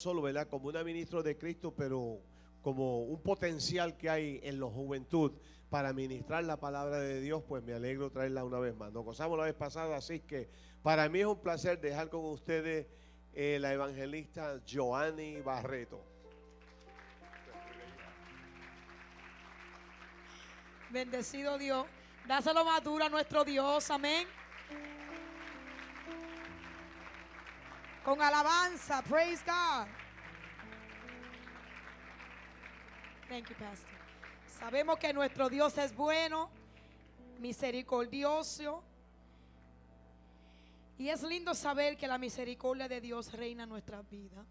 solo, ¿verdad? Como una ministro de Cristo, pero como un potencial que hay en la juventud para ministrar la palabra de Dios, pues me alegro traerla una vez más. Nos gozamos la vez pasada, así que para mí es un placer dejar con ustedes eh, la evangelista Joanny Barreto. Bendecido Dios. Dáselo más duro a nuestro Dios. Amén. Con alabanza. Praise God. Thank you, Pastor. Sabemos que nuestro Dios es bueno, misericordioso. Y es lindo saber que la misericordia de Dios reina en nuestras vidas.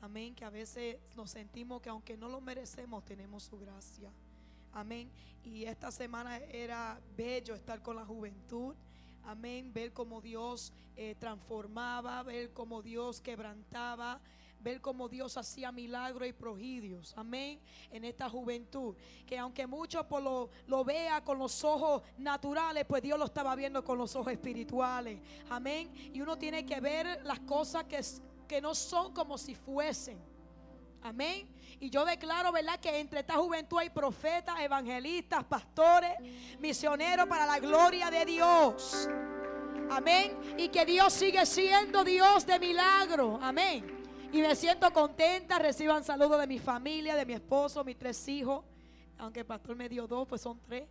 Amén. Que a veces nos sentimos que aunque no lo merecemos, tenemos su gracia. Amén. Y esta semana era bello estar con la juventud. Amén. Ver cómo Dios eh, transformaba, ver cómo Dios quebrantaba, ver cómo Dios hacía milagros y prodigios. Amén. En esta juventud. Que aunque muchos por lo, lo vea con los ojos naturales, pues Dios lo estaba viendo con los ojos espirituales. Amén. Y uno tiene que ver las cosas que, que no son como si fuesen. Amén. Y yo declaro, ¿verdad? Que entre esta juventud hay profetas, evangelistas, pastores, misioneros para la gloria de Dios. Amén. Y que Dios sigue siendo Dios de milagro. Amén. Y me siento contenta. Reciban saludos de mi familia, de mi esposo, mis tres hijos. Aunque el pastor me dio dos, pues son tres.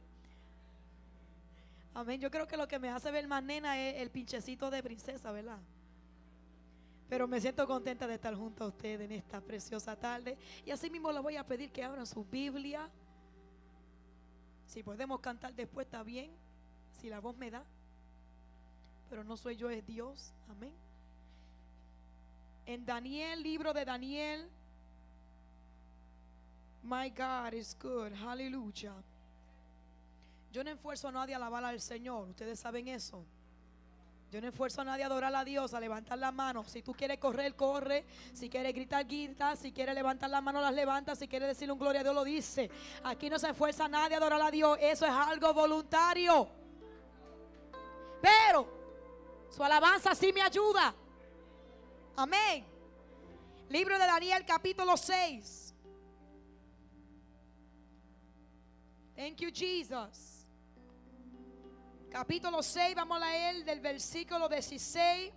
Amén. Yo creo que lo que me hace ver más nena es el pinchecito de princesa, ¿verdad? Pero me siento contenta de estar junto a ustedes en esta preciosa tarde. Y así mismo les voy a pedir que abran su Biblia. Si podemos cantar después está bien. Si la voz me da. Pero no soy yo, es Dios. Amén. En Daniel, libro de Daniel. My God is good. Aleluya. Yo no esfuerzo a nadie a alabar al Señor. Ustedes saben eso. Yo no esfuerzo a nadie a adorar a Dios, a levantar la mano. Si tú quieres correr, corre. Si quieres gritar, grita. Si quieres levantar la mano, las levanta. Si quieres decirle un gloria a Dios, lo dice. Aquí no se esfuerza a nadie a adorar a Dios. Eso es algo voluntario. Pero su alabanza sí me ayuda. Amén. Libro de Daniel, capítulo 6. Thank you, Jesus capítulo 6, vamos a leer del versículo 16.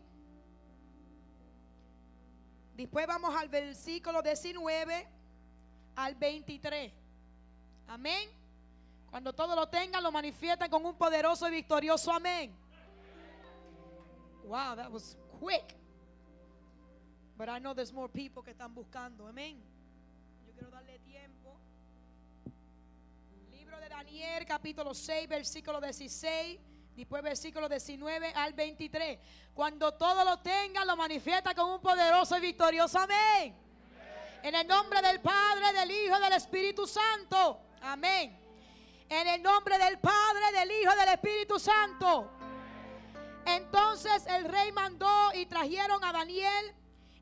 Después vamos al versículo 19 al 23. Amén. Cuando todo lo tengan, lo manifiestan con un poderoso y victorioso amén. Wow, that was quick. But I know there's more people que están buscando. Amén. Yo quiero darle tiempo. Libro de Daniel, capítulo 6, versículo 16. Después versículo 19 al 23. Cuando todo lo tenga, lo manifiesta con un poderoso y victorioso amén. En el nombre del Padre, del Hijo, del Espíritu Santo. Amén. En el nombre del Padre, del Hijo, del Espíritu Santo. Entonces el rey mandó y trajeron a Daniel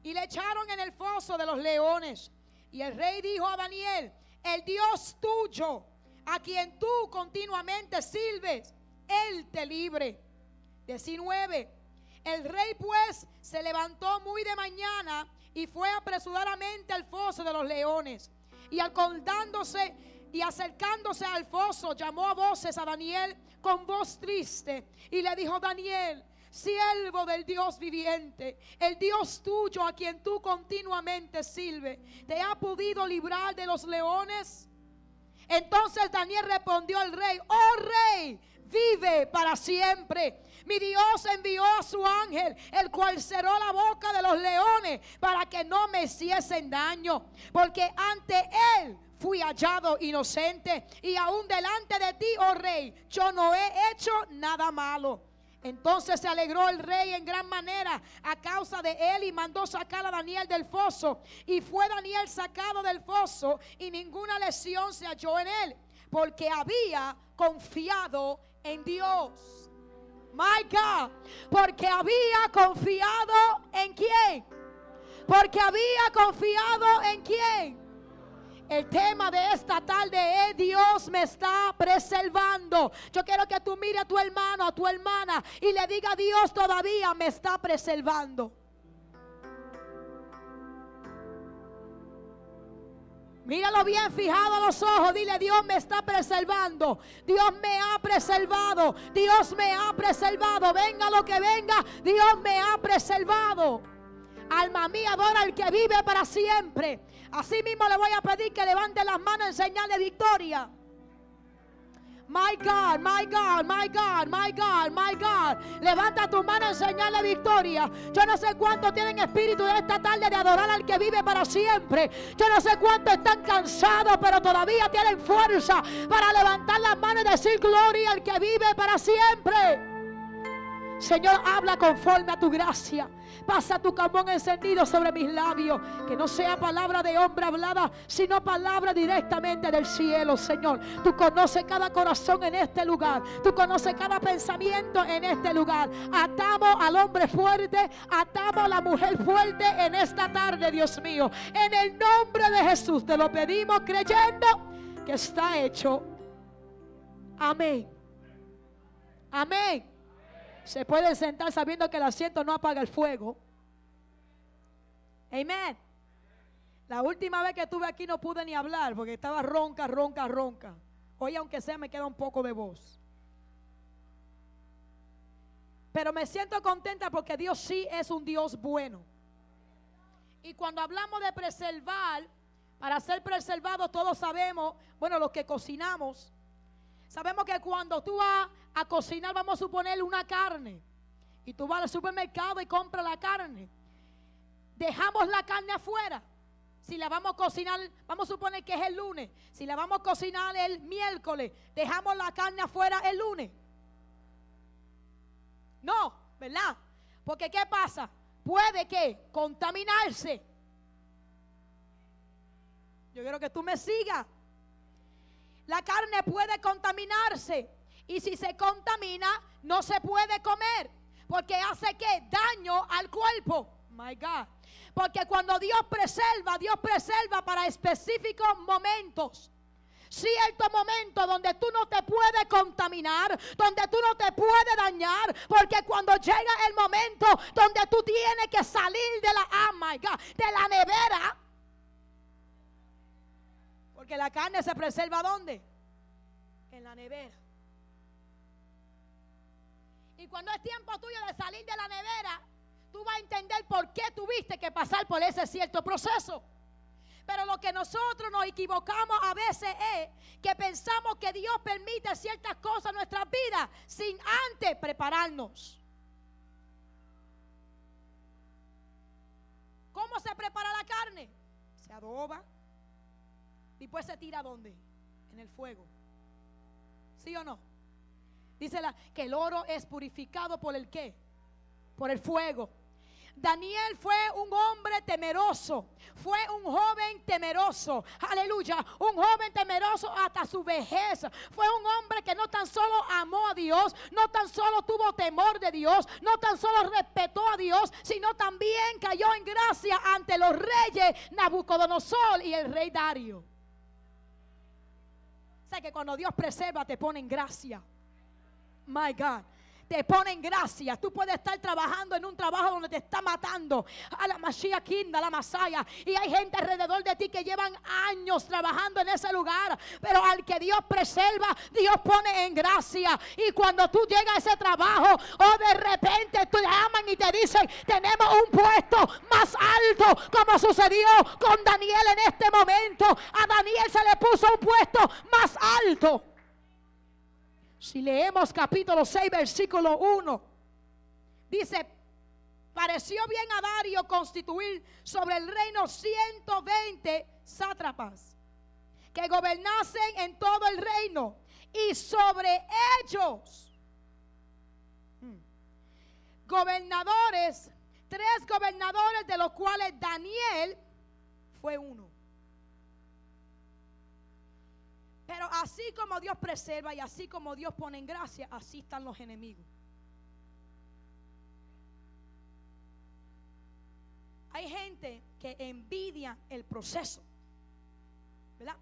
y le echaron en el foso de los leones. Y el rey dijo a Daniel, el Dios tuyo, a quien tú continuamente sirves, él te libre. 19. El rey pues se levantó muy de mañana y fue apresuradamente al foso de los leones. Y acordándose y acercándose al foso, llamó a voces a Daniel con voz triste y le dijo, Daniel, siervo del Dios viviente, el Dios tuyo a quien tú continuamente sirves, ¿te ha podido librar de los leones? Entonces Daniel respondió al rey, oh rey, vive para siempre. Mi Dios envió a su ángel, el cual cerró la boca de los leones para que no me hiciesen daño, porque ante él fui hallado inocente y aún delante de ti, oh rey, yo no he hecho nada malo. Entonces se alegró el rey en gran manera a causa de él y mandó sacar a Daniel del foso. Y fue Daniel sacado del foso y ninguna lesión se halló en él, porque había confiado en Dios. My God, porque había confiado en quién. Porque había confiado en quién. El tema de esta tarde es Dios me está preservando. Yo quiero que tú mires a tu hermano, a tu hermana y le diga Dios todavía me está preservando. Míralo bien fijado a los ojos. Dile, Dios me está preservando. Dios me ha preservado. Dios me ha preservado. Venga lo que venga, Dios me ha preservado. Alma mía, adora al que vive para siempre. Así mismo le voy a pedir que levante las manos en señal de victoria. My God, my God, my God, my God, my God. Levanta tu mano en señal de victoria. Yo no sé cuántos tienen espíritu de esta tarde de adorar al que vive para siempre. Yo no sé cuántos están cansados, pero todavía tienen fuerza para levantar las manos y decir gloria al que vive para siempre. Señor, habla conforme a tu gracia. Pasa tu carbón encendido sobre mis labios. Que no sea palabra de hombre hablada, sino palabra directamente del cielo, Señor. Tú conoces cada corazón en este lugar. Tú conoces cada pensamiento en este lugar. Atamos al hombre fuerte, atamos a la mujer fuerte en esta tarde, Dios mío. En el nombre de Jesús te lo pedimos creyendo que está hecho. Amén. Amén. Se pueden sentar sabiendo que el asiento no apaga el fuego. Amén. La última vez que estuve aquí no pude ni hablar porque estaba ronca, ronca, ronca. Hoy aunque sea me queda un poco de voz. Pero me siento contenta porque Dios sí es un Dios bueno. Y cuando hablamos de preservar, para ser preservados todos sabemos, bueno, los que cocinamos, sabemos que cuando tú vas a cocinar, vamos a suponer una carne, y tú vas al supermercado y compras la carne, dejamos la carne afuera. Si la vamos a cocinar, vamos a suponer que es el lunes. Si la vamos a cocinar el miércoles, dejamos la carne afuera el lunes. No, ¿verdad? Porque ¿qué pasa? Puede que contaminarse. Yo quiero que tú me sigas. La carne puede contaminarse. Y si se contamina, no se puede comer. Porque hace que daño al cuerpo. My God. Porque cuando Dios preserva, Dios preserva para específicos momentos. Cierto momento donde tú no te puedes contaminar, donde tú no te puedes dañar, porque cuando llega el momento donde tú tienes que salir de la, oh my God, de la nevera, porque la carne se preserva ¿dónde? En la nevera. Y cuando es tiempo tuyo de salir de la nevera, tú vas a entender por qué tuviste que pasar por ese cierto proceso. Pero lo que nosotros nos equivocamos a veces es que pensamos que Dios permite ciertas cosas en nuestras vidas sin antes prepararnos. ¿Cómo se prepara la carne? Se adoba. Después se tira dónde? En el fuego. ¿Sí o no? Dice que el oro es purificado por el qué? Por el fuego. Daniel fue un hombre temeroso, fue un joven temeroso, aleluya, un joven temeroso hasta su vejez. Fue un hombre que no tan solo amó a Dios, no tan solo tuvo temor de Dios, no tan solo respetó a Dios, sino también cayó en gracia ante los reyes Nabucodonosor y el rey Dario. Que cuando Dios preserva te pone en gracia. My God te ponen gracia. Tú puedes estar trabajando en un trabajo donde te está matando. A la Mashiach Kinda, la Masaya. Y hay gente alrededor de ti que llevan años trabajando en ese lugar. Pero al que Dios preserva, Dios pone en gracia. Y cuando tú llegas a ese trabajo, o oh, de repente te llaman y te dicen, tenemos un puesto más alto, como sucedió con Daniel en este momento. A Daniel se le puso un puesto más alto. Si leemos capítulo 6, versículo 1, dice, pareció bien a Dario constituir sobre el reino 120 sátrapas que gobernasen en todo el reino y sobre ellos hmm, gobernadores, tres gobernadores de los cuales Daniel fue uno. Pero así como Dios preserva y así como Dios pone en gracia, así están los enemigos. Hay gente que envidia el proceso. ¿Verdad?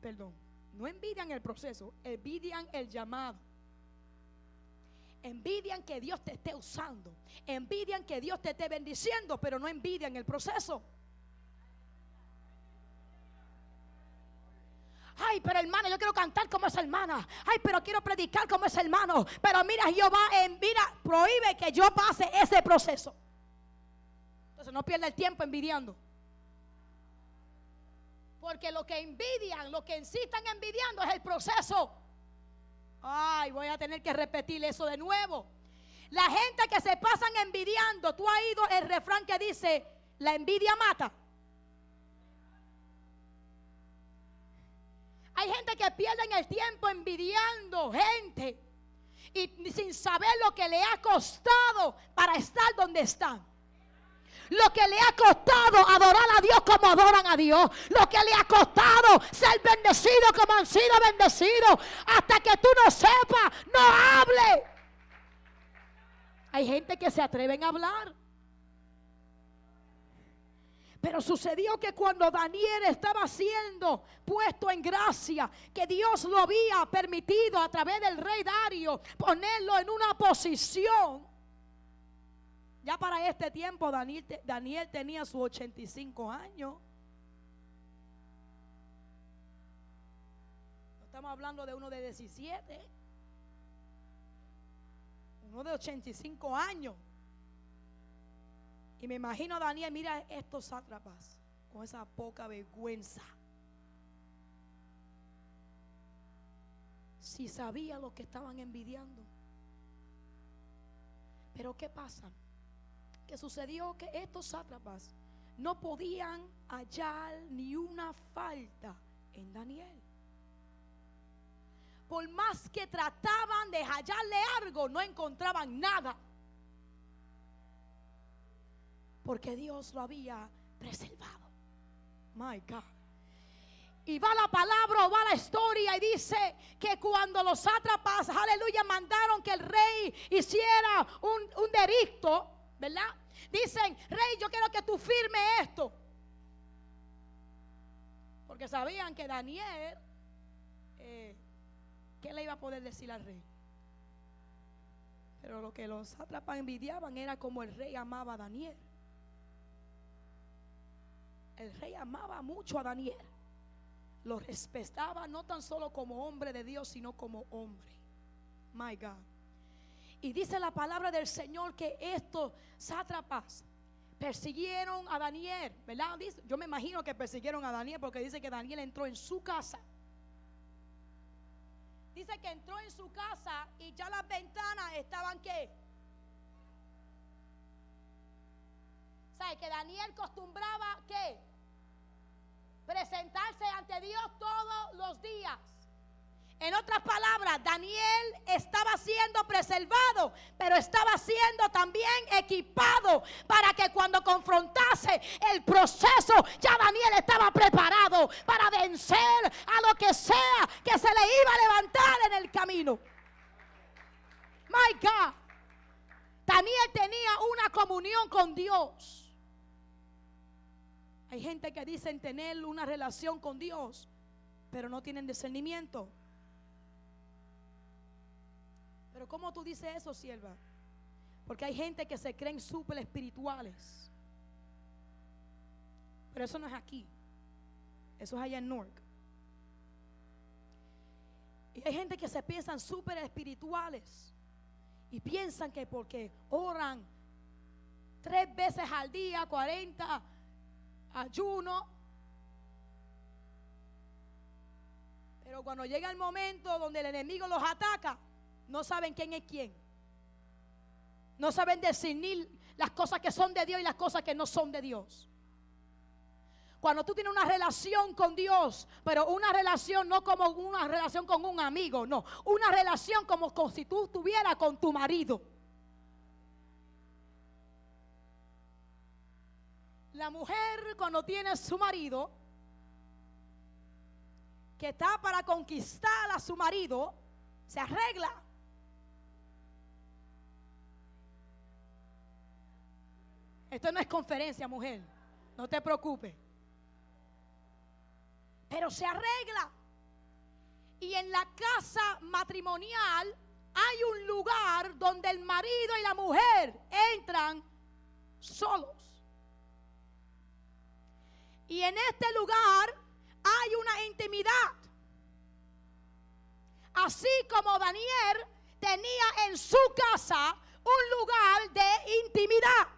Perdón. No envidian el proceso, envidian el llamado. Envidian que Dios te esté usando. Envidian que Dios te esté bendiciendo, pero no envidian el proceso. Ay, pero hermano, yo quiero cantar como esa hermana. Ay, pero quiero predicar como ese hermano. Pero mira, Jehová, en, mira, prohíbe que yo pase ese proceso. Entonces no pierda el tiempo envidiando. Porque lo que envidian, lo que insistan envidiando es el proceso. Ay, voy a tener que repetir eso de nuevo. La gente que se pasan envidiando, tú has oído el refrán que dice, la envidia mata. Hay gente que pierde el tiempo envidiando gente y sin saber lo que le ha costado para estar donde están. Lo que le ha costado adorar a Dios como adoran a Dios. Lo que le ha costado ser bendecido como han sido bendecidos. Hasta que tú no sepas, no hable. Hay gente que se atreven a hablar. Pero sucedió que cuando Daniel estaba siendo puesto en gracia, que Dios lo había permitido a través del rey Dario ponerlo en una posición. Ya para este tiempo Daniel, tenía sus 85 años. No estamos hablando de uno de 17, uno de 85 años. Y me imagino a Daniel, mira estos sátrapas con esa poca vergüenza. Si sabía lo que estaban envidiando. Pero ¿qué pasa? Que sucedió que estos sátrapas no podían hallar ni una falta en Daniel. Por más que trataban de hallarle algo, no encontraban nada porque Dios lo había preservado. My God. Y va la palabra o va la historia y dice que cuando los sátrapas, aleluya, mandaron que el rey hiciera un, un ¿verdad? Dicen, rey, yo quiero que tú firme esto. Porque sabían que Daniel, eh, ¿qué le iba a poder decir al rey? Pero lo que los sátrapas envidiaban era como el rey amaba a Daniel el rey amaba mucho a Daniel. Lo respetaba no tan solo como hombre de Dios, sino como hombre. My God. Y dice la palabra del Señor que estos sátrapas persiguieron a Daniel, ¿verdad? Yo me imagino que persiguieron a Daniel porque dice que Daniel entró en su casa. Dice que entró en su casa y ya las ventanas estaban qué? ¿Sabe que Daniel costumbraba qué? presentarse ante Dios todos los días. En otras palabras, Daniel estaba siendo preservado, pero estaba siendo también equipado para que cuando confrontase el proceso, ya Daniel estaba preparado para vencer a lo que sea que se le iba a levantar en el camino. My God. Daniel tenía una comunión con Dios. Hay gente que dicen tener una relación con Dios, pero no tienen discernimiento. Pero ¿cómo tú dices eso, sierva? Porque hay gente que se creen súper espirituales. Pero eso no es aquí. Eso es allá en Newark. Y hay gente que se piensan súper espirituales. Y piensan que porque oran tres veces al día, 40 ayuno. Pero cuando llega el momento donde el enemigo los ataca, no saben quién es quién. No saben discernir las cosas que son de Dios y las cosas que no son de Dios. Cuando tú tienes una relación con Dios, pero una relación no como una relación con un amigo, no, una relación como si tú estuvieras con tu marido. La mujer cuando tiene su marido, que está para conquistar a su marido, se arregla. Esto no es conferencia, mujer. No te preocupes. Pero se arregla. Y en la casa matrimonial hay un lugar donde el marido y la mujer entran solos. Y en este lugar hay una intimidad. así como Daniel tenía en su casa un lugar de intimidad.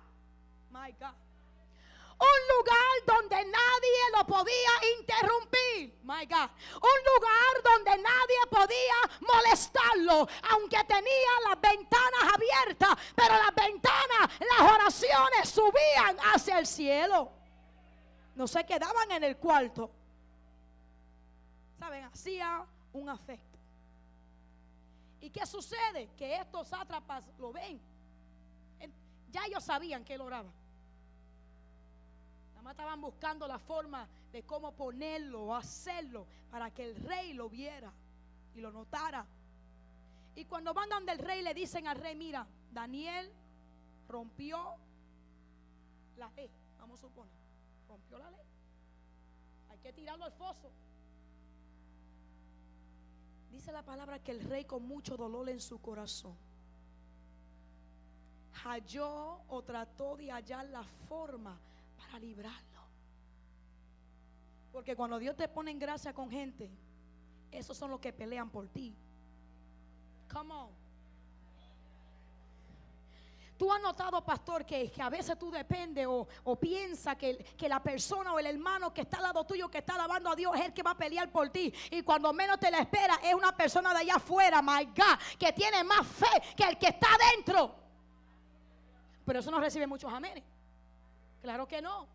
Un lugar donde nadie lo podía interrumpir. My God. Un lugar donde nadie podía molestarlo. Aunque tenía las ventanas abiertas. Pero las ventanas, las oraciones subían hacia el cielo. No se quedaban en el cuarto. ¿Saben? Hacía un afecto. ¿Y qué sucede? Que estos sátrapas lo ven. Ya ellos sabían que él oraba. Nada más estaban buscando la forma de cómo ponerlo hacerlo para que el rey lo viera y lo notara. Y cuando van donde el rey le dicen al rey, mira, Daniel rompió la ley, vamos a suponer, rompió la ley. Hay que tirarlo al foso. Dice la palabra que el rey con mucho dolor en su corazón halló o trató de hallar la forma para librarlo. Porque cuando Dios te pone en gracia con gente, esos son los que pelean por ti. Come on. Tú has notado, pastor, que, a veces tú dependes o, o piensas que, que, la persona o el hermano que está al lado tuyo, que está alabando a Dios, es el que va a pelear por ti. Y cuando menos te la espera, es una persona de allá afuera, my God, que tiene más fe que el que está adentro. Pero eso no recibe muchos amenes. Claro que no.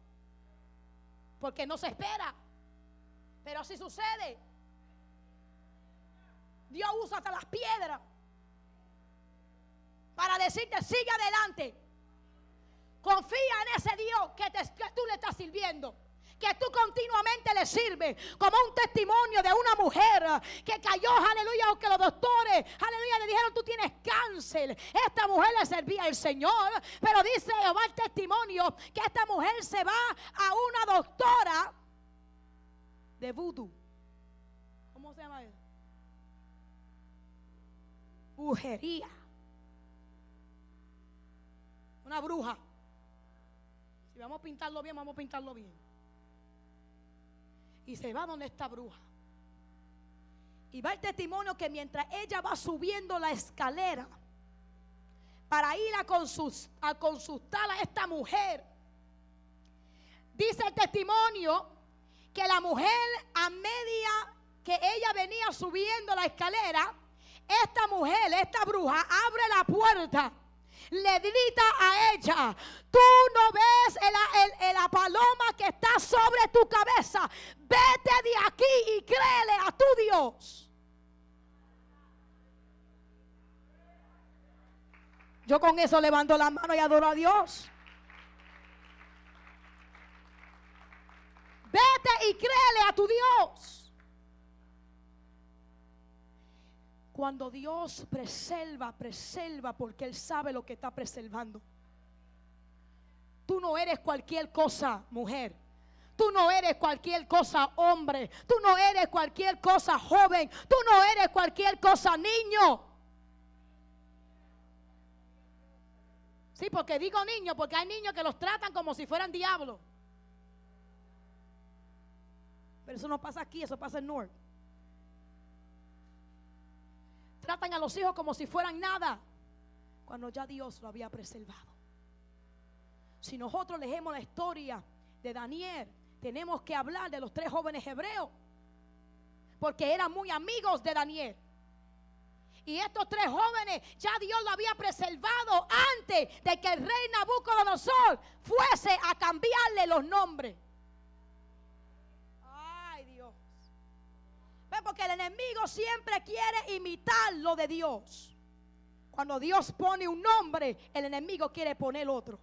Porque no se espera. Pero así sucede. Dios usa hasta las piedras para decirte, sigue adelante. Confía en ese Dios que, que tú le estás sirviendo que tú continuamente le sirves, como un testimonio de una mujer que cayó, aleluya, aunque los doctores, aleluya, le dijeron, tú tienes cáncer. Esta mujer le servía al Señor, pero dice Jehová el testimonio que esta mujer se va a una doctora de vudú. ¿Cómo se llama eso? Brujería. Una bruja. Si vamos a pintarlo bien, vamos a pintarlo bien. Y se va donde está bruja. Y va el testimonio que mientras ella va subiendo la escalera para ir a, a consultar a esta mujer, dice el testimonio que la mujer a media que ella venía subiendo la escalera, esta mujer, esta bruja, abre la puerta le grita a ella, tú no ves la paloma que está sobre tu cabeza, vete de aquí y créele a tu Dios. Yo con eso levanto la mano y adoro a Dios. Vete y créele a tu Dios. Cuando Dios preserva, preserva porque Él sabe lo que está preservando. Tú no eres cualquier cosa, mujer. Tú no eres cualquier cosa, hombre. Tú no eres cualquier cosa, joven. Tú no eres cualquier cosa, niño. Sí, porque digo niño, porque hay niños que los tratan como si fueran diablos. Pero eso no pasa aquí, eso pasa en North. Tratan a los hijos como si fueran nada, cuando ya Dios lo había preservado. Si nosotros leemos la historia de Daniel, tenemos que hablar de los tres jóvenes hebreos, porque eran muy amigos de Daniel. Y estos tres jóvenes ya Dios lo había preservado antes de que el rey Nabucodonosor fuese a cambiarle los nombres. Porque el enemigo siempre quiere imitar lo de Dios. Cuando Dios pone un nombre, el enemigo quiere poner otro.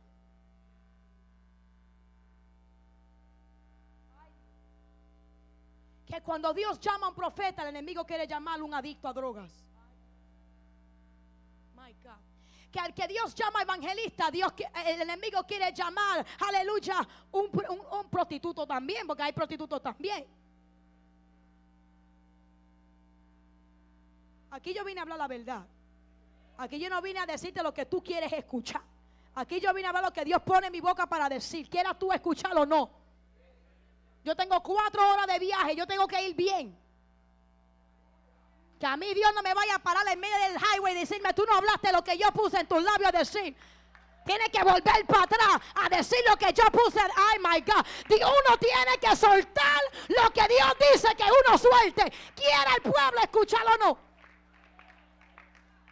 Que cuando Dios llama a un profeta, el enemigo quiere llamarlo un adicto a drogas. Que al que Dios llama evangelista, Dios, el enemigo quiere llamar, aleluya, un, un prostituto también, porque hay prostitutos también. Aquí yo vine a hablar la verdad. Aquí yo no vine a decirte lo que tú quieres escuchar. Aquí yo vine a hablar lo que Dios pone en mi boca para decir. Quieras tú escucharlo o no. Yo tengo cuatro horas de viaje. Yo tengo que ir bien. Que a mí Dios no me vaya a parar en medio del highway y decirme, tú no hablaste lo que yo puse en tus labios a decir. Tiene que volver para atrás a decir lo que yo puse. Ay, my God. Uno tiene que soltar lo que Dios dice que uno suelte. Quiera el pueblo escucharlo o no.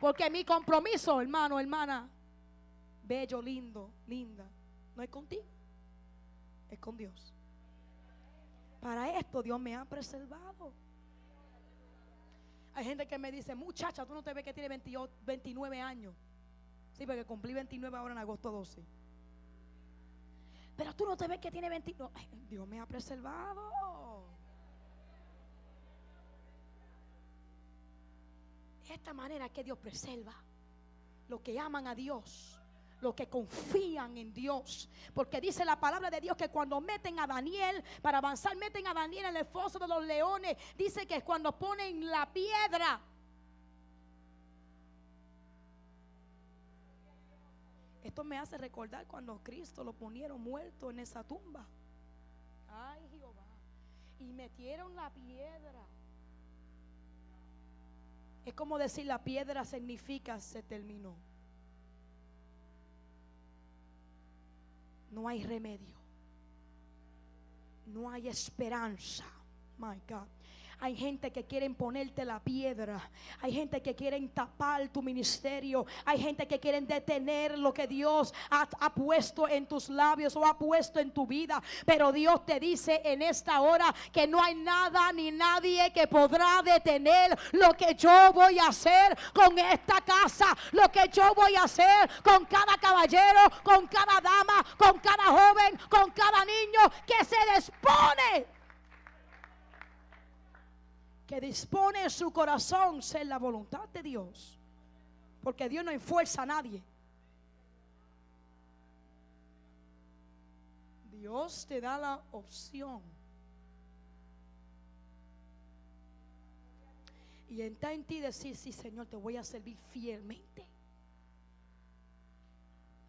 Porque mi compromiso, hermano, hermana, bello, lindo, linda, no es contigo, es con Dios. Para esto Dios me ha preservado. Hay gente que me dice, muchacha, tú no te ves que tiene 29 años. Sí, porque cumplí 29 ahora en agosto 12. Pero tú no te ves que tiene 29. Dios me ha preservado. Esta manera que Dios preserva los que aman a Dios, los que confían en Dios. Porque dice la palabra de Dios que cuando meten a Daniel, para avanzar, meten a Daniel en el foso de los leones. Dice que es cuando ponen la piedra Esto me hace recordar cuando Cristo lo ponieron muerto en esa tumba. Ay, Jehová. Y metieron la piedra. Es como decir la piedra significa se terminó. No hay remedio. No hay esperanza. My God. Hay gente que quieren ponerte la piedra. Hay gente que quieren tapar tu ministerio. Hay gente que quieren detener lo que Dios ha, puesto en tus labios o ha puesto en tu vida. Pero Dios te dice en esta hora que no hay nada ni nadie que podrá detener lo que yo voy a hacer con esta casa. Lo que yo voy a hacer con cada caballero, con cada dama, con cada joven, con cada niño que se dispone que dispone su corazón ser la voluntad de Dios. Porque Dios no enfuerza a nadie. Dios te da la opción. Y está en ti decir, sí Señor, te voy a servir fielmente.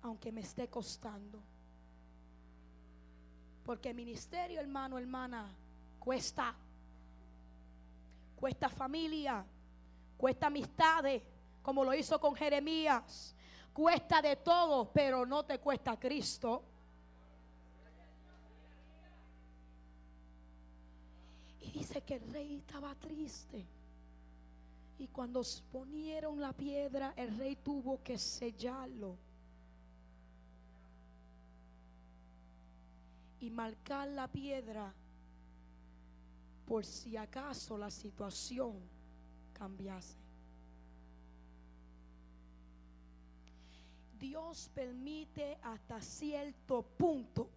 Aunque me esté costando. Porque ministerio, hermano, hermana, cuesta cuesta familia, cuesta amistades, como lo hizo con Jeremías. Cuesta de todo, pero no te cuesta Cristo. Y dice que el rey estaba triste. Y cuando ponieron la piedra, el rey tuvo que sellarlo. Y marcar la piedra por si acaso la situación cambiase. Dios permite hasta cierto punto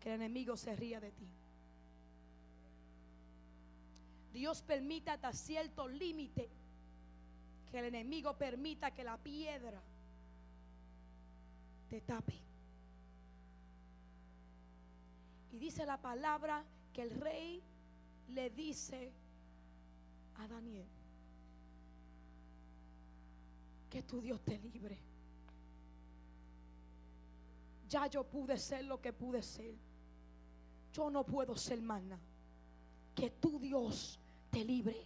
que el enemigo se ría de ti. Dios permite hasta cierto límite que el enemigo permita que la piedra te tape. Y dice la palabra que el rey le dice a Daniel que tu Dios te libre. Ya yo pude ser lo que pude ser. Yo no puedo ser más nada. Que tu Dios te libre.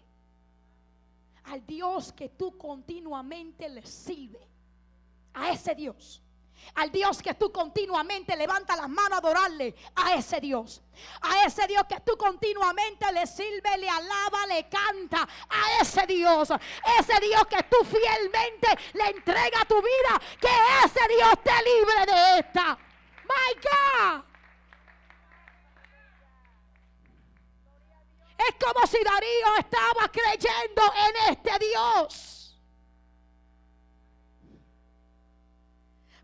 Al Dios que tú continuamente le sirve. A ese Dios al Dios que tú continuamente levantas las manos a adorarle. A ese Dios. A ese Dios que tú continuamente le sirve, le alaba, le canta. A ese Dios. Ese Dios que tú fielmente le entrega tu vida. Que ese Dios te libre de esta. My God. Es como si Darío estaba creyendo en este Dios.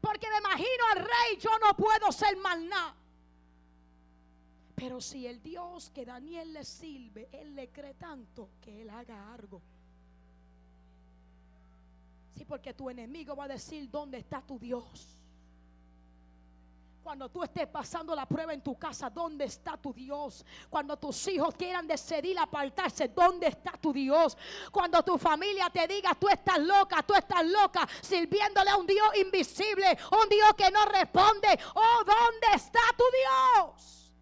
Porque me imagino al rey, yo no puedo ser mal nada. Pero si el Dios que Daniel le sirve, él le cree tanto que él haga algo. Sí, porque tu enemigo va a decir, ¿dónde está tu Dios? Cuando tú estés pasando la prueba en tu casa, ¿dónde está tu Dios? Cuando tus hijos quieran decidir apartarse, ¿dónde está tu Dios? Cuando tu familia te diga, tú estás loca, tú estás loca, sirviéndole a un Dios invisible, un Dios que no responde. Oh, ¿dónde está tu Dios?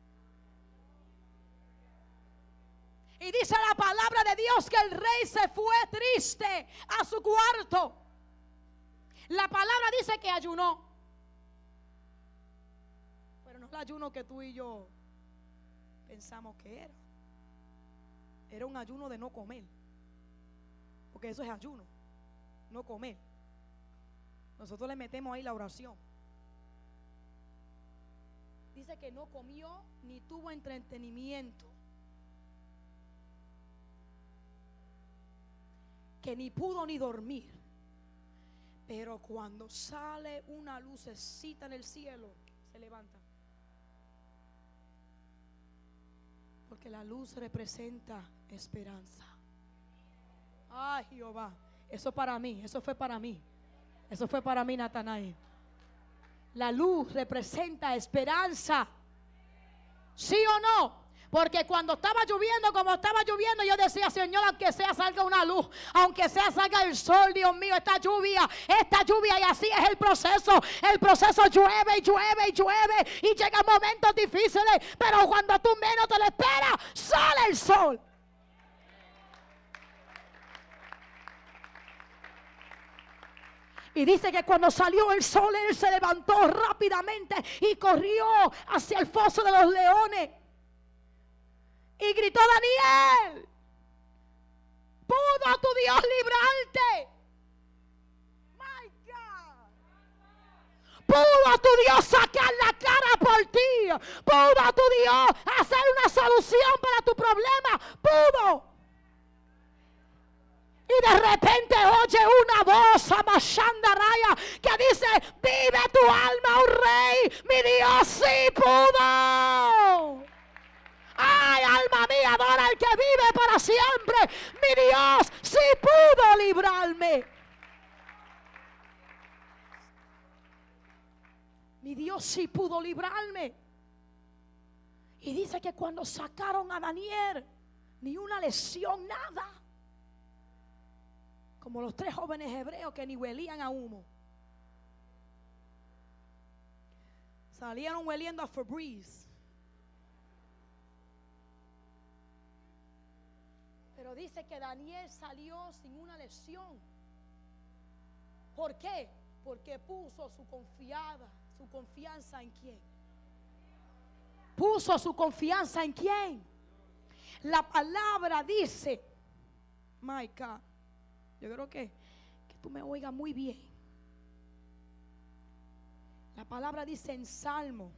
Y dice la palabra de Dios que el rey se fue triste a su cuarto. La palabra dice que ayunó. El ayuno que tú y yo pensamos que era. Era un ayuno de no comer. Porque eso es ayuno. No comer. Nosotros le metemos ahí la oración. Dice que no comió ni tuvo entretenimiento. Que ni pudo ni dormir. Pero cuando sale una lucecita en el cielo, se levanta. Porque la luz representa esperanza. Ay, Jehová. Eso para mí, eso fue para mí. Eso fue para mí, Natanael. La luz representa esperanza. ¿Sí o no? Porque cuando estaba lloviendo, como estaba lloviendo, yo decía, Señor, aunque sea salga una luz, aunque sea salga el sol, Dios mío, esta lluvia, esta lluvia, y así es el proceso. El proceso llueve y llueve y llueve y llegan momentos difíciles, pero cuando tú menos te lo esperas, sale el sol. Y dice que cuando salió el sol, él se levantó rápidamente y corrió hacia el foso de los leones. Y gritó Daniel, ¿pudo tu Dios librarte? My God. ¿Pudo tu Dios sacar la cara por ti? ¿Pudo tu Dios hacer una solución para tu problema? ¿Pudo? Y de repente oye una voz amashanda raya que dice, vive tu alma, oh rey, mi Dios sí pudo. Ay, alma mía, adora al que vive para siempre. Mi Dios sí pudo librarme. Mi Dios sí pudo librarme. Y dice que cuando sacaron a Daniel, ni una lesión, nada. Como los tres jóvenes hebreos que ni huelían a humo. Salieron hueliendo a Febreze. Dice que Daniel salió sin una lesión. ¿Por qué? Porque puso su confiada, su confianza en quién. Puso su confianza en quién. La palabra dice, my yo creo que, que tú me oigas muy bien. La palabra dice en Salmo.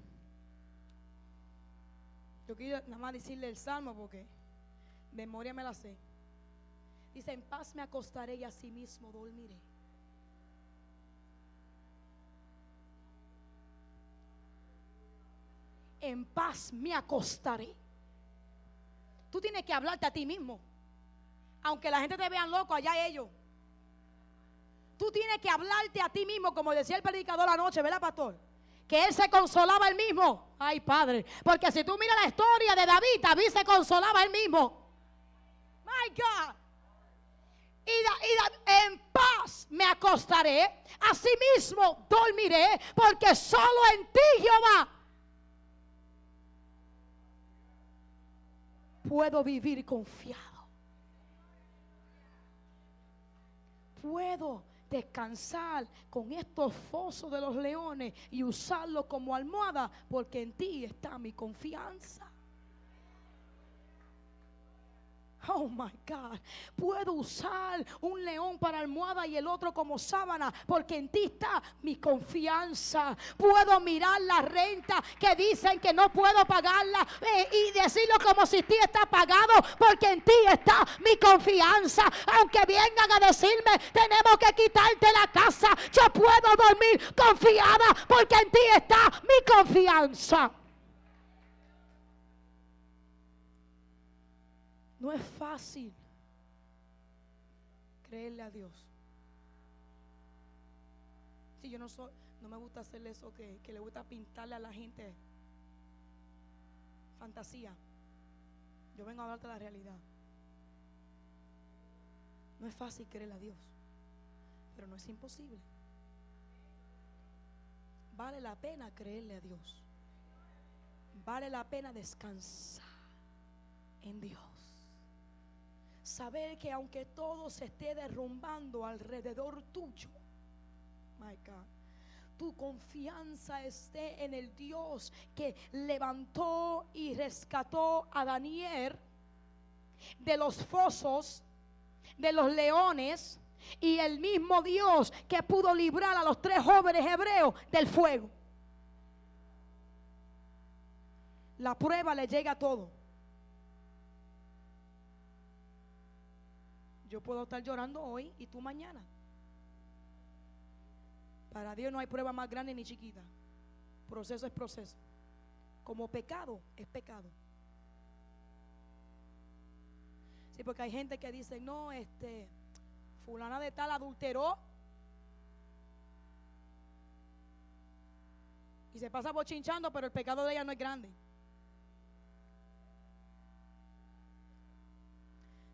Yo quiero nada más decirle el Salmo porque memoria me la sé. Dice, en paz me acostaré y así mismo dormiré. En paz me acostaré. Tú tienes que hablarte a ti mismo. Aunque la gente te vean loco, allá ellos. Tú tienes que hablarte a ti mismo, como decía el predicador anoche, ¿verdad, pastor? Que él se consolaba él mismo. Ay, padre. Porque si tú miras la historia de David, David se consolaba él mismo. Y, en paz me acostaré, asimismo dormiré, porque solo en ti, Jehová, puedo vivir confiado. Puedo descansar con estos fosos de los leones y usarlo como almohada, porque en ti está mi confianza. Oh my God. Puedo usar un león para almohada y el otro como sábana, porque en ti está mi confianza. Puedo mirar la renta que dicen que no puedo pagarla eh, y decirlo como si ti está pagado, porque en ti está mi confianza. Aunque vengan a decirme, tenemos que quitarte la casa, yo puedo dormir confiada, porque en ti está mi confianza. No es fácil creerle a Dios. Si yo no soy, no me gusta hacerle eso que, que le gusta pintarle a la gente fantasía. Yo vengo a hablarte la realidad. No es fácil creerle a Dios, pero no es imposible. Vale la pena creerle a Dios. Vale la pena descansar en Dios. Saber que aunque todo se esté derrumbando alrededor tuyo, my tu confianza esté en el Dios que levantó y rescató a Daniel de los fosos, de los leones, y el mismo Dios que pudo librar a los tres jóvenes hebreos del fuego. La prueba le llega a todo. Yo puedo estar llorando hoy y tú mañana. Para Dios no hay prueba más grande ni chiquita. Proceso es proceso. Como pecado es pecado. Sí, porque hay gente que dice, no, este, fulana de tal adulteró. Y se pasa bochinchando, pero el pecado de ella no es grande.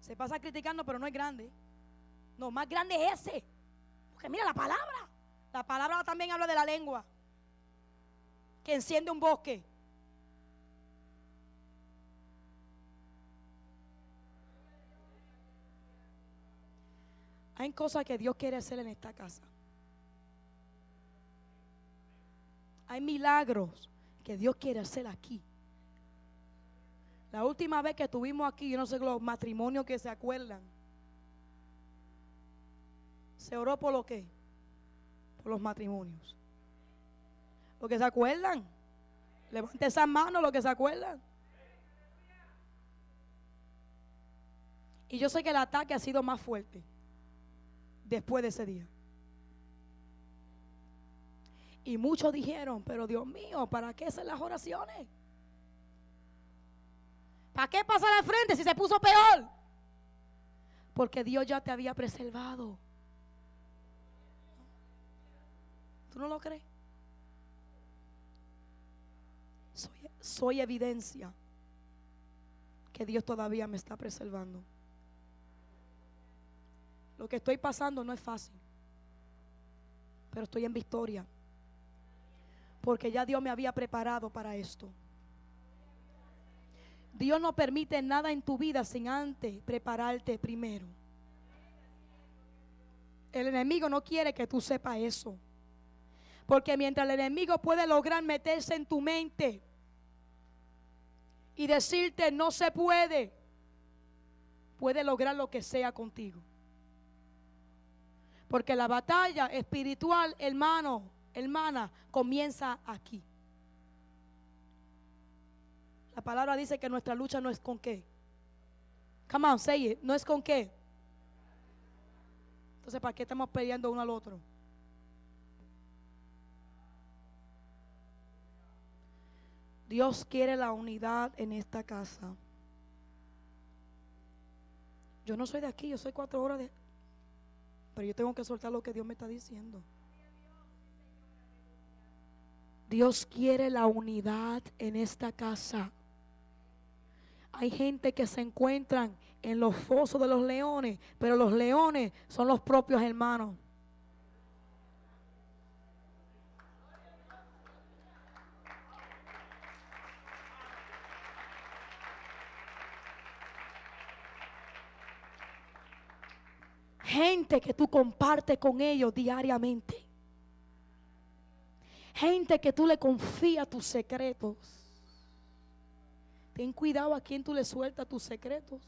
Se pasa criticando, pero no es grande. No, más grande es ese. Porque mira la palabra. La palabra también habla de la lengua. Que enciende un bosque. Hay cosas que Dios quiere hacer en esta casa. Hay milagros que Dios quiere hacer aquí. La última vez que estuvimos aquí, yo no sé los matrimonios que se acuerdan. ¿Se oró por lo qué? Por los matrimonios. ¿Lo que se acuerdan? Levante esas manos, los que se acuerdan. Y yo sé que el ataque ha sido más fuerte después de ese día. Y muchos dijeron, pero Dios mío, ¿para qué hacer las oraciones? ¿Para qué pasar al frente si se puso peor? Porque Dios ya te había preservado. ¿Tú no lo crees? Soy, soy evidencia que Dios todavía me está preservando. Lo que estoy pasando no es fácil, pero estoy en victoria. Porque ya Dios me había preparado para esto. Dios no permite nada en tu vida sin antes prepararte primero. El enemigo no quiere que tú sepas eso. Porque mientras el enemigo puede lograr meterse en tu mente y decirte no se puede, puede lograr lo que sea contigo. Porque la batalla espiritual, hermano, hermana, comienza aquí. La palabra dice que nuestra lucha no es con qué. Come on, say it. No es con qué. Entonces, ¿para qué estamos peleando uno al otro? Dios quiere la unidad en esta casa. Yo no soy de aquí, yo soy cuatro horas de... Pero yo tengo que soltar lo que Dios me está diciendo. Dios quiere la unidad en esta casa. Hay gente que se encuentran en los fosos de los leones, pero los leones son los propios hermanos. Gente que tú compartes con ellos diariamente. Gente que tú le confías tus secretos. Ten cuidado a quien tú le sueltas tus secretos.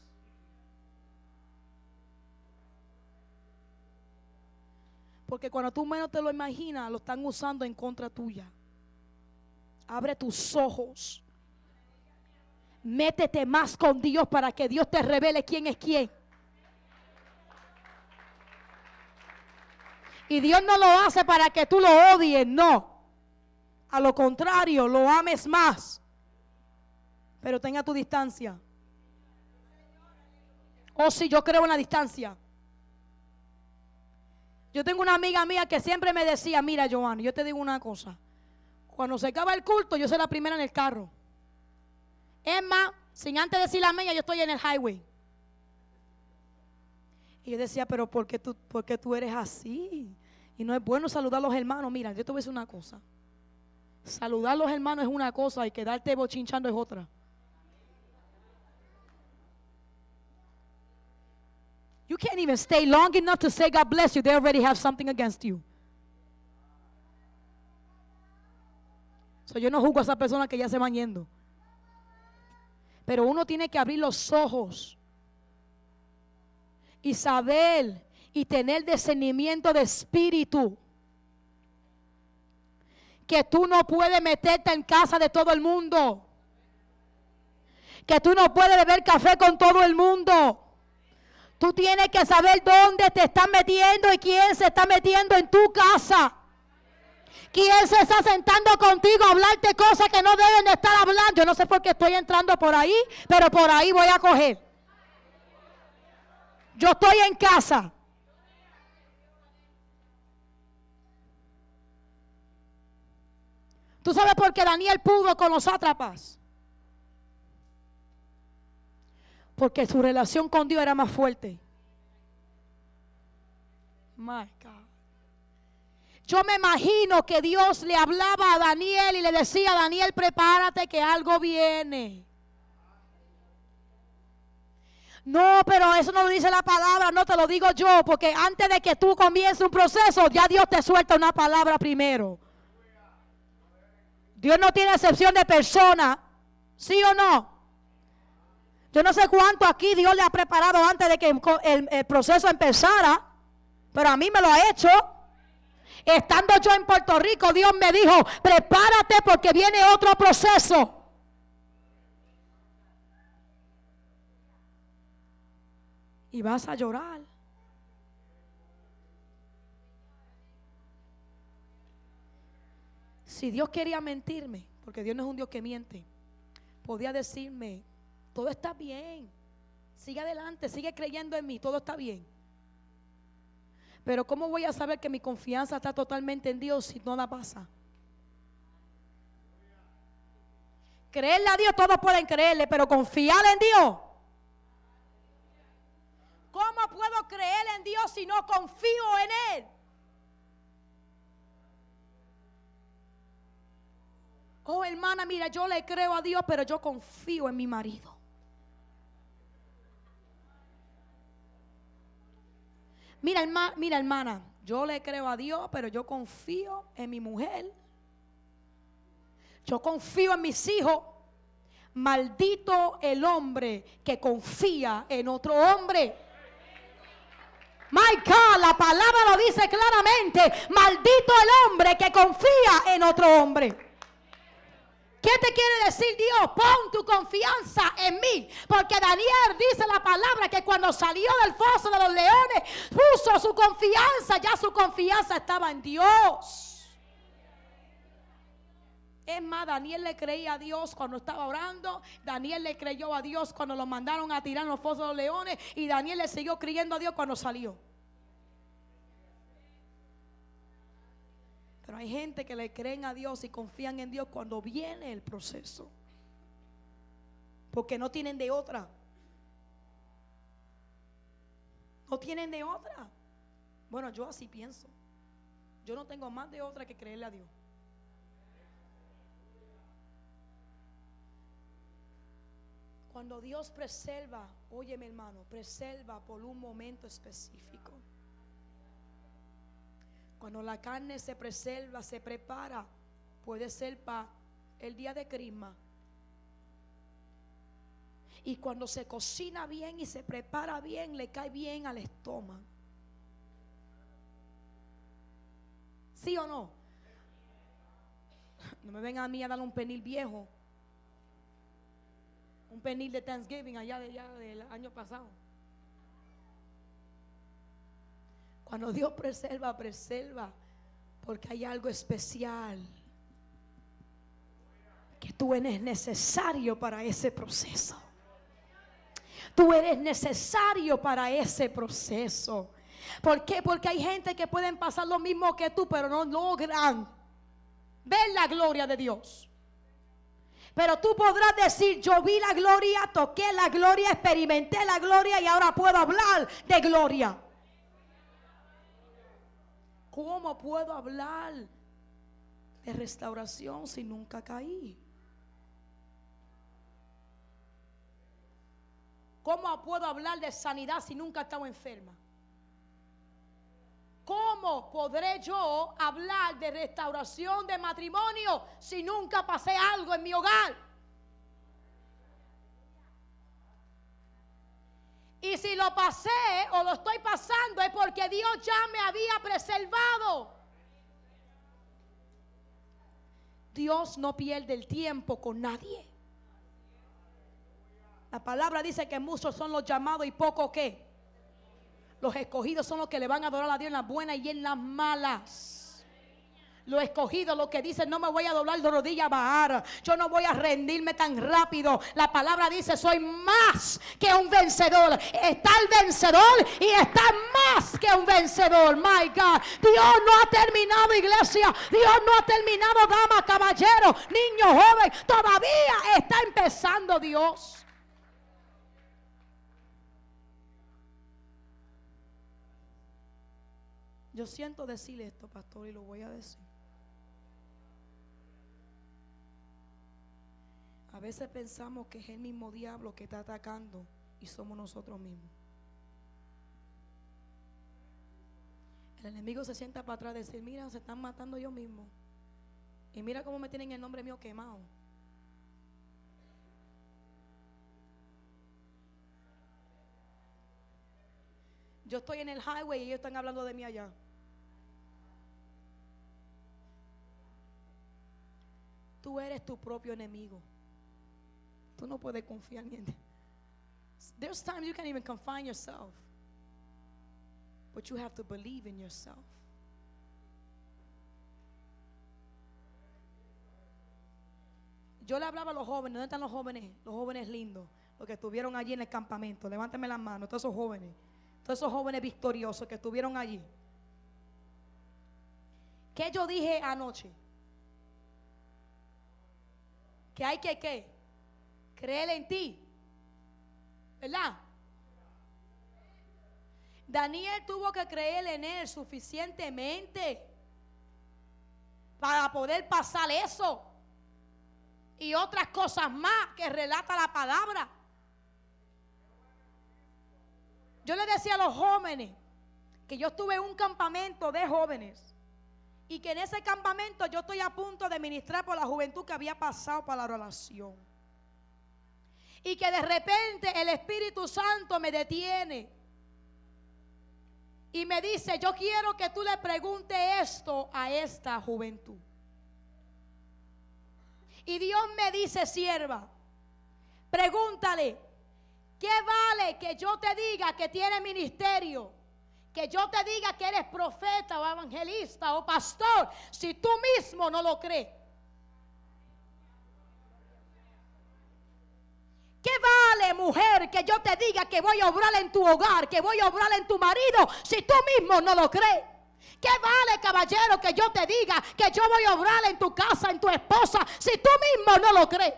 Porque cuando tú menos te lo imaginas, lo están usando en contra tuya. Abre tus ojos. Métete más con Dios para que Dios te revele quién es quién. Y Dios no lo hace para que tú lo odies, no. A lo contrario, lo ames más. Pero tenga tu distancia. O oh, si yo creo en la distancia. Yo tengo una amiga mía que siempre me decía, mira Joan, yo te digo una cosa. Cuando se acaba el culto, yo soy la primera en el carro. Es más, sin antes decir la mía, yo estoy en el highway. Y yo decía, pero ¿por qué tú, por qué tú eres así? Y no es bueno saludar a los hermanos. Mira, yo te voy a decir una cosa. Saludar a los hermanos es una cosa y quedarte bochinchando es otra. You can't even stay long enough to say God bless you. They already have something against you. So, yo no juzgo a esa persona que ya se van yendo. Pero uno tiene que abrir los ojos y saber y tener discernimiento de espíritu. Que tú no puedes meterte en casa de todo el mundo. Que tú no puedes beber café con todo el mundo. Tú tienes que saber dónde te están metiendo y quién se está metiendo en tu casa. ¿Quién se está sentando contigo a hablarte cosas que no deben de estar hablando? Yo no sé por qué estoy entrando por ahí, pero por ahí voy a coger. Yo estoy en casa. ¿Tú sabes por qué Daniel pudo con los sátrapas? Porque su relación con Dios era más fuerte. My God. Yo me imagino que Dios le hablaba a Daniel y le decía, Daniel, prepárate que algo viene. No, pero eso no lo dice la palabra, no te lo digo yo, porque antes de que tú comiences un proceso, ya Dios te suelta una palabra primero. Dios no tiene excepción de persona, ¿sí o no? Yo no sé cuánto aquí Dios le ha preparado antes de que el, el proceso empezara, pero a mí me lo ha hecho. Estando yo en Puerto Rico, Dios me dijo, prepárate porque viene otro proceso. Y vas a llorar. Si Dios quería mentirme, porque Dios no es un Dios que miente, podía decirme, todo está bien, sigue adelante, sigue creyendo en mí, todo está bien. Pero ¿cómo voy a saber que mi confianza está totalmente en Dios si no la pasa? Creerle a Dios, todos pueden creerle, pero confiar en Dios. ¿Cómo puedo creer en Dios si no confío en Él? Oh, hermana, mira, yo le creo a Dios, pero yo confío en mi marido. Mira, mira, hermana, yo le creo a Dios, pero yo confío en mi mujer. Yo confío en mis hijos. Maldito el hombre que confía en otro hombre. My God, la palabra lo dice claramente. Maldito el hombre que confía en otro hombre. ¿Qué te quiere decir Dios? Pon tu confianza en mí. Porque Daniel dice la palabra que cuando salió del foso de los leones, puso su confianza. Ya su confianza estaba en Dios. Es más, Daniel le creía a Dios cuando estaba orando. Daniel le creyó a Dios cuando lo mandaron a tirar en los fosos de los leones. Y Daniel le siguió creyendo a Dios cuando salió. Pero hay gente que le creen a Dios y confían en Dios cuando viene el proceso. Porque no tienen de otra. No tienen de otra. Bueno, yo así pienso. Yo no tengo más de otra que creerle a Dios. Cuando Dios preserva, óyeme hermano, preserva por un momento específico. Cuando la carne se preserva, se prepara, puede ser para el día de crisma. Y cuando se cocina bien y se prepara bien, le cae bien al estómago. ¿Sí o no? No me vengan a mí a dar un penil viejo. Un penil de Thanksgiving allá, de, allá del año pasado. Cuando Dios preserva, preserva, porque hay algo especial que tú eres necesario para ese proceso. Tú eres necesario para ese proceso. ¿Por qué? Porque hay gente que pueden pasar lo mismo que tú, pero no logran ver la gloria de Dios. Pero tú podrás decir, yo vi la gloria, toqué la gloria, experimenté la gloria y ahora puedo hablar de gloria. ¿Cómo puedo hablar de restauración si nunca caí? ¿Cómo puedo hablar de sanidad si nunca he estado enferma? ¿Cómo podré yo hablar de restauración de matrimonio si nunca pasé algo en mi hogar? Y si lo pasé o lo estoy pasando es porque Dios ya me había preservado. Dios no pierde el tiempo con nadie. La palabra dice que muchos son los llamados y poco que. Los escogidos son los que le van a adorar a Dios en las buenas y en las malas. Los escogidos, los que dicen, no me voy a doblar de rodilla a bajar. Yo no voy a rendirme tan rápido. La palabra dice, soy más que un vencedor. Está el vencedor y está más que un vencedor. My God. Dios no ha terminado, iglesia. Dios no ha terminado, dama, caballero, niño, joven. Todavía está empezando Dios. Yo siento decirle esto, pastor, y lo voy a decir. A veces pensamos que es el mismo diablo que está atacando y somos nosotros mismos. El enemigo se sienta para atrás y decir, mira, se están matando yo mismo. Y mira cómo me tienen el nombre mío quemado. Yo estoy en el highway y ellos están hablando de mí allá. Tú eres tu propio enemigo. Tú no puedes confiar en él. There's times you can't even confine yourself. But you have to believe in yourself. Yo le hablaba a los jóvenes, ¿dónde están los jóvenes? Los jóvenes lindos, los que estuvieron allí en el campamento. Levántame las manos, todos esos jóvenes, todos esos jóvenes victoriosos que estuvieron allí. ¿Qué yo dije anoche? Que hay que qué? Creer en ti. ¿Verdad? Daniel tuvo que creer en él suficientemente para poder pasar eso y otras cosas más que relata la palabra. Yo le decía a los jóvenes que yo estuve en un campamento de jóvenes y que en ese campamento yo estoy a punto de ministrar por la juventud que había pasado para la relación. Y que de repente el Espíritu Santo me detiene. Y me dice, yo quiero que tú le preguntes esto a esta juventud. Y Dios me dice, sierva, pregúntale, ¿qué vale que yo te diga que tiene ministerio? que yo te diga que eres profeta o evangelista o pastor si tú mismo no lo crees. ¿Qué vale, mujer, que yo te diga que voy a obrar en tu hogar, que voy a obrar en tu marido, si tú mismo no lo crees? ¿Qué vale, caballero, que yo te diga que yo voy a obrar en tu casa, en tu esposa, si tú mismo no lo crees?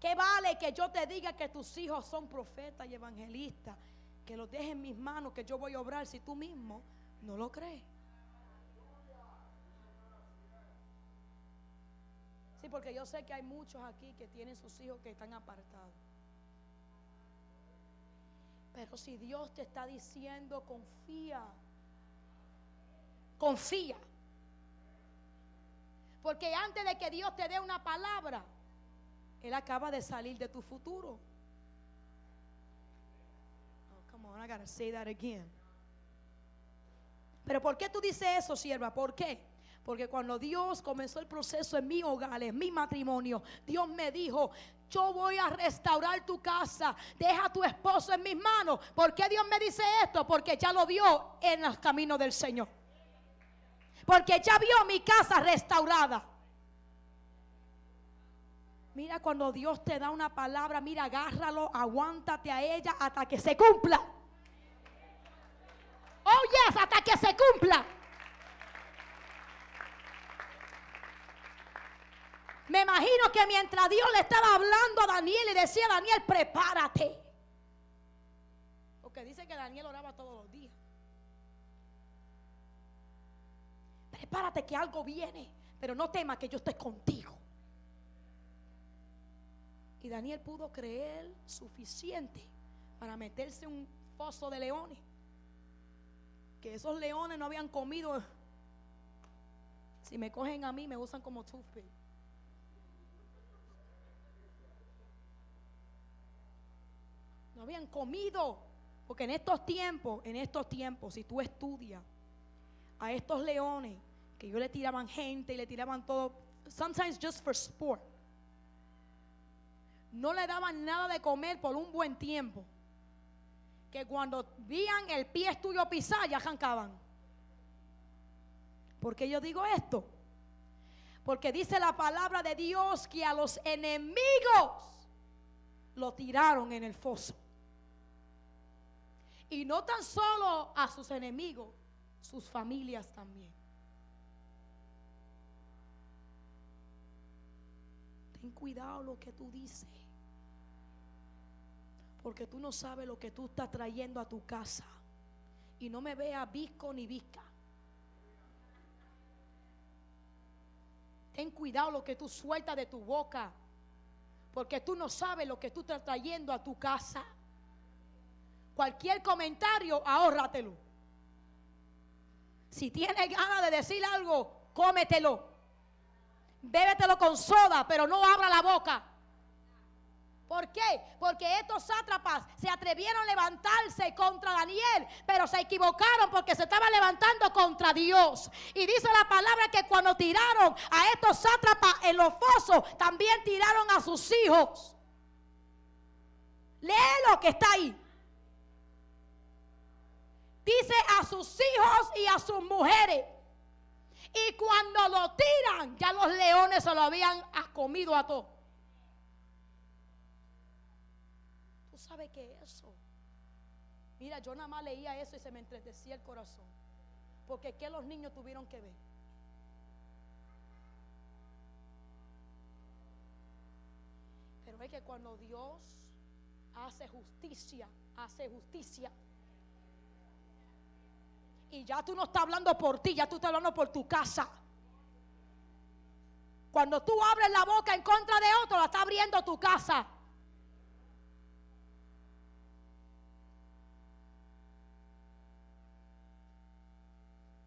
¿Qué vale que yo te diga que tus hijos son profetas y evangelistas? que lo deje en mis manos, que yo voy a obrar si tú mismo no lo crees. Sí, porque yo sé que hay muchos aquí que tienen sus hijos que están apartados. Pero si Dios te está diciendo, confía. Confía. Porque antes de que Dios te dé una palabra, Él acaba de salir de tu futuro. I gotta say that again. Pero ¿por qué tú dices eso, sierva? ¿Por qué? Porque cuando Dios comenzó el proceso en mi hogar, en mi matrimonio, Dios me dijo, yo voy a restaurar tu casa, deja a tu esposo en mis manos. ¿Por qué Dios me dice esto? Porque ya lo vio en los caminos del Señor. Porque ya vio mi casa restaurada. Mira cuando Dios te da una palabra, mira, agárralo, aguántate a ella hasta que se cumpla. Oh, yes, hasta que se cumpla. Me imagino que mientras Dios le estaba hablando a Daniel y decía Daniel, prepárate. Porque dice que Daniel oraba todos los días. Prepárate que algo viene, pero no temas que yo esté contigo. Y Daniel pudo creer suficiente para meterse en un foso de leones. Que esos leones no habían comido. Si me cogen a mí, me usan como toothpick. No habían comido. Porque en estos tiempos, en estos tiempos, si tú estudias a estos leones, que yo le tiraban gente y le tiraban todo, sometimes just for sport no le daban nada de comer por un buen tiempo. Que cuando veían el pie tuyo pisar, ya arrancaban. ¿Por qué yo digo esto? Porque dice la palabra de Dios que a los enemigos lo tiraron en el foso. Y no tan solo a sus enemigos, sus familias también. Ten cuidado lo que tú dices. Porque tú no sabes lo que tú estás trayendo a tu casa. Y no me veas visco ni visca. Ten cuidado lo que tú sueltas de tu boca. Porque tú no sabes lo que tú estás trayendo a tu casa. Cualquier comentario, ahórratelo. Si tienes ganas de decir algo, cómetelo. Bébetelo con soda, pero no abra la boca. ¿Por qué? Porque estos sátrapas se atrevieron a levantarse contra Daniel, pero se equivocaron porque se estaban levantando contra Dios. Y dice la palabra que cuando tiraron a estos sátrapas en los fosos, también tiraron a sus hijos. Lee lo que está ahí. Dice a sus hijos y a sus mujeres. Y cuando lo tiran, ya los leones se lo habían comido a todos. sabe qué es eso? Mira, yo nada más leía eso y se me entretecía el corazón. Porque ¿qué los niños tuvieron que ver? Pero es que cuando Dios hace justicia, hace justicia. Y ya tú no estás hablando por ti, ya tú estás hablando por tu casa. Cuando tú abres la boca en contra de otro, la está abriendo tu casa.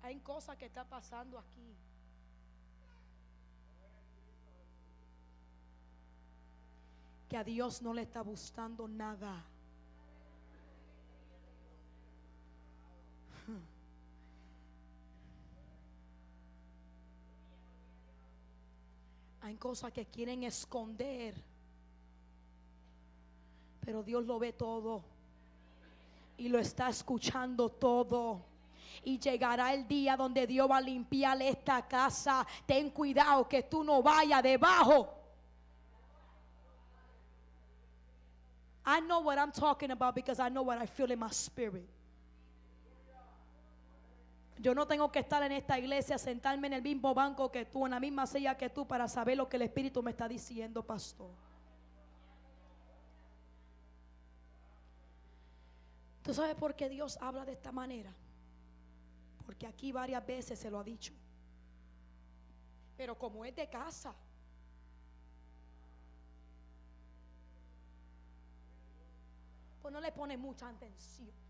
Hay cosas que está pasando aquí. Que a Dios no le está gustando nada. Hay cosas que quieren esconder. Pero Dios lo ve todo. Y lo está escuchando todo y llegará el día donde Dios va a limpiar esta casa. Ten cuidado que tú no vayas debajo. I know what I'm talking about because I know what I feel in my spirit. Yo no tengo que estar en esta iglesia, sentarme en el mismo banco que tú, en la misma silla que tú, para saber lo que el Espíritu me está diciendo, pastor. ¿Tú sabes por qué Dios habla de esta manera? Porque aquí varias veces se lo ha dicho. Pero como es de casa, pues no le pone mucha atención.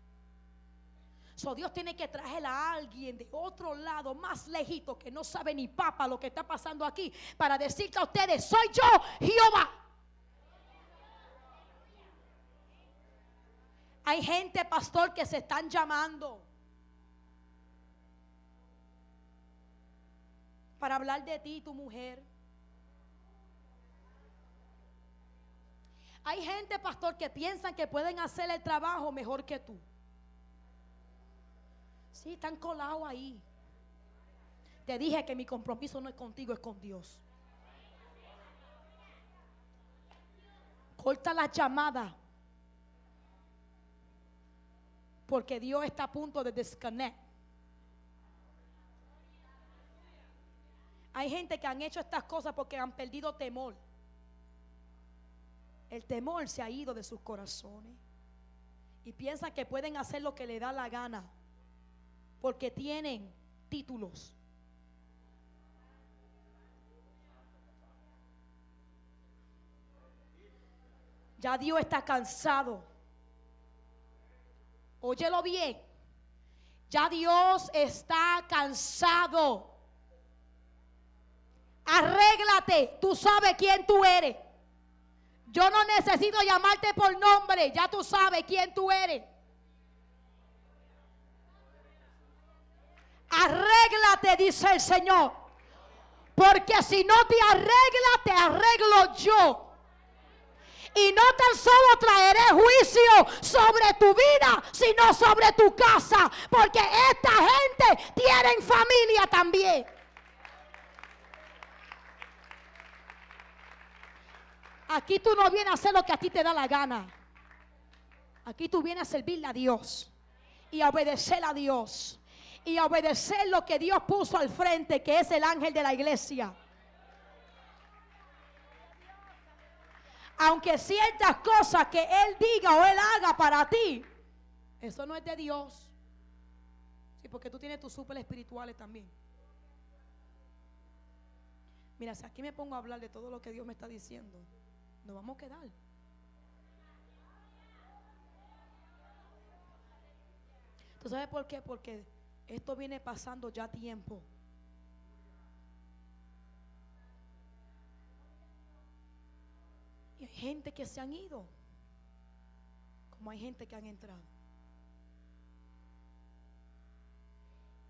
So Dios tiene que traer a alguien de otro lado, más lejito, que no sabe ni papa lo que está pasando aquí, para decirle a ustedes, soy yo, Jehová. Hay gente, pastor, que se están llamando. para hablar de ti, tu mujer. Hay gente, pastor, que piensan que pueden hacer el trabajo mejor que tú. Sí, están colados ahí. Te dije que mi compromiso no es contigo, es con Dios. Corta la llamada. Porque Dios está a punto de desconectar. Hay gente que han hecho estas cosas porque han perdido temor. El temor se ha ido de sus corazones. Y piensan que pueden hacer lo que le da la gana. Porque tienen títulos. Ya Dios está cansado. Óyelo bien. Ya Dios está cansado. Arréglate. Tú sabes quién tú eres. Yo no necesito llamarte por nombre. Ya tú sabes quién tú eres. Arréglate, dice el Señor. Porque si no te arregla, te arreglo yo. Y no tan solo traeré juicio sobre tu vida, sino sobre tu casa. Porque esta gente tiene familia también. Aquí tú no vienes a hacer lo que a ti te da la gana. Aquí tú vienes a servirle a Dios y a obedecer a Dios y obedecer lo que Dios puso al frente, que es el ángel de la iglesia. Aunque ciertas cosas que Él diga o Él haga para ti, eso no es de Dios. Sí, porque tú tienes tus super espirituales también. Mira, si aquí me pongo a hablar de todo lo que Dios me está diciendo, nos vamos a quedar. ¿Tú sabes por qué? Porque esto viene pasando ya tiempo. Y hay gente que se han ido, como hay gente que han entrado.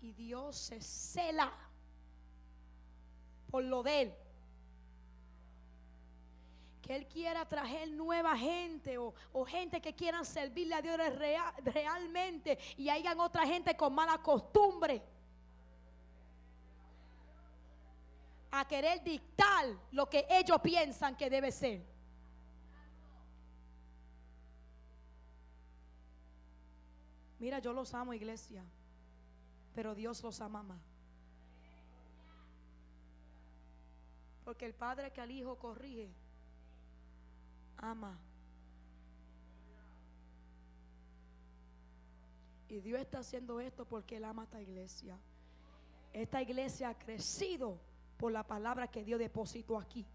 Y Dios se cela por lo de Él que Él quiera traer nueva gente o, gente que quieran servirle a Dios realmente y hayan otra gente con mala costumbre. A querer dictar lo que ellos piensan que debe ser. Mira, yo los amo, iglesia, pero Dios los ama más. Porque el padre que al hijo corrige ama. Y Dios está haciendo esto porque Él ama a esta iglesia. Esta iglesia ha crecido por la palabra que Dios depositó aquí.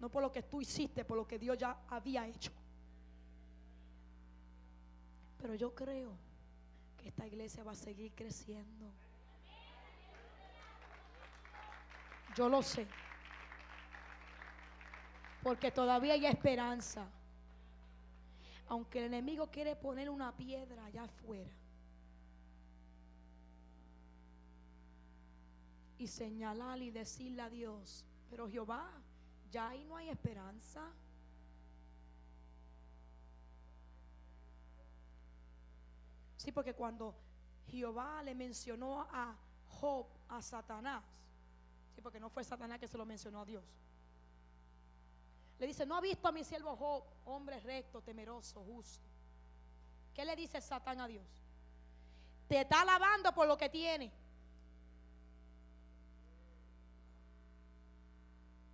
No por lo que tú hiciste, por lo que Dios ya había hecho. Pero yo creo que esta iglesia va a seguir creciendo. Yo lo sé. Porque todavía hay esperanza. Aunque el enemigo quiere poner una piedra allá afuera. Y señalar y decirle a Dios, pero Jehová, ya ahí no hay esperanza. Sí, porque cuando Jehová le mencionó a Job, a Satanás, sí, porque no fue Satanás que se lo mencionó a Dios. Le dice, no ha visto a mi siervo Job, hombre recto, temeroso, justo. ¿Qué le dice Satán a Dios? Te está alabando por lo que tiene.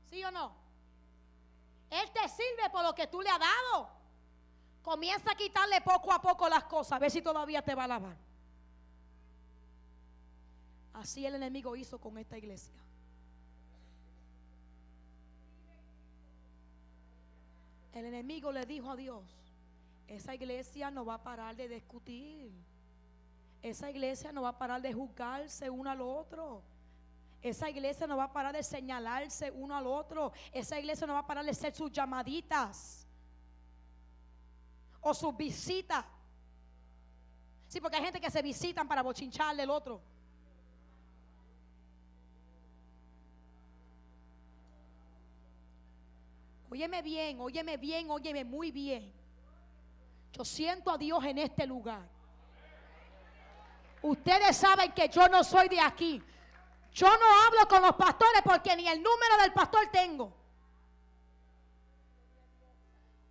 ¿Sí o no? Él te sirve por lo que tú le has dado. Comienza a quitarle poco a poco las cosas, a ver si todavía te va a alabar. Así el enemigo hizo con esta iglesia. El enemigo le dijo a Dios, esa iglesia no va a parar de discutir. Esa iglesia no va a parar de juzgarse uno al otro. Esa iglesia no va a parar de señalarse uno al otro. Esa iglesia no va a parar de hacer sus llamaditas o sus visitas. Sí, porque hay gente que se visitan para bochincharle el otro. Óyeme bien, óyeme bien, óyeme muy bien. Yo siento a Dios en este lugar. Ustedes saben que yo no soy de aquí. Yo no hablo con los pastores porque ni el número del pastor tengo.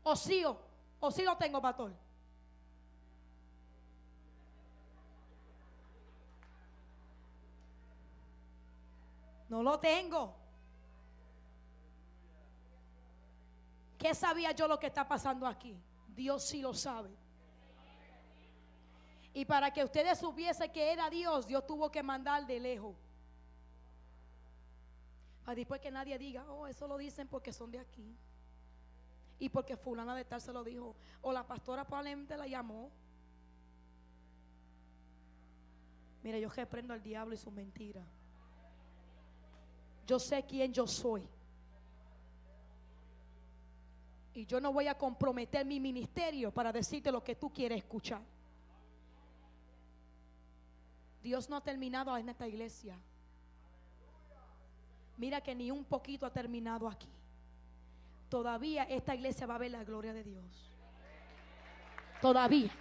O sí, o, o sí lo tengo, pastor. No lo tengo. ¿Qué sabía yo lo que está pasando aquí? Dios sí lo sabe. Y para que ustedes supiesen que era Dios, Dios tuvo que mandar de lejos. Para después que nadie diga, oh, eso lo dicen porque son de aquí. Y porque fulana de tal se lo dijo. O la pastora probablemente la llamó. Mira, yo reprendo al diablo y su mentira. Yo sé quién yo soy. Y yo no voy a comprometer mi ministerio para decirte lo que tú quieres escuchar. Dios no ha terminado en esta iglesia. Mira que ni un poquito ha terminado aquí. Todavía esta iglesia va a ver la gloria de Dios. Todavía.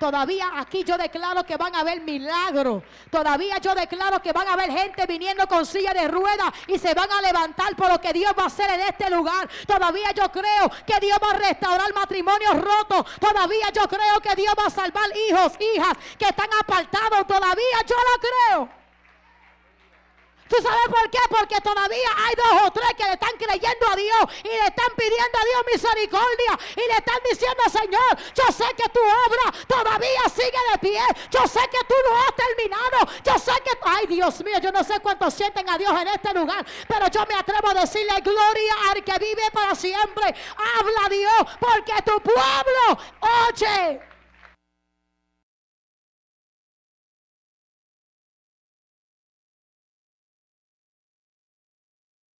Todavía aquí yo declaro que van a haber milagros. Todavía yo declaro que van a haber gente viniendo con silla de ruedas y se van a levantar por lo que Dios va a hacer en este lugar. Todavía yo creo que Dios va a restaurar matrimonios rotos. Todavía yo creo que Dios va a salvar hijos, hijas que están apartados. Todavía yo lo creo. ¿Tú sabes por qué? Porque todavía hay dos o tres que le están creyendo a Dios y le están pidiendo a Dios misericordia y le están diciendo, Señor, yo sé que tu obra todavía sigue de pie. Yo sé que tú no has terminado. Yo sé que, ay Dios mío, yo no sé cuántos sienten a Dios en este lugar, pero yo me atrevo a decirle gloria al que vive para siempre. Habla Dios, porque tu pueblo oye.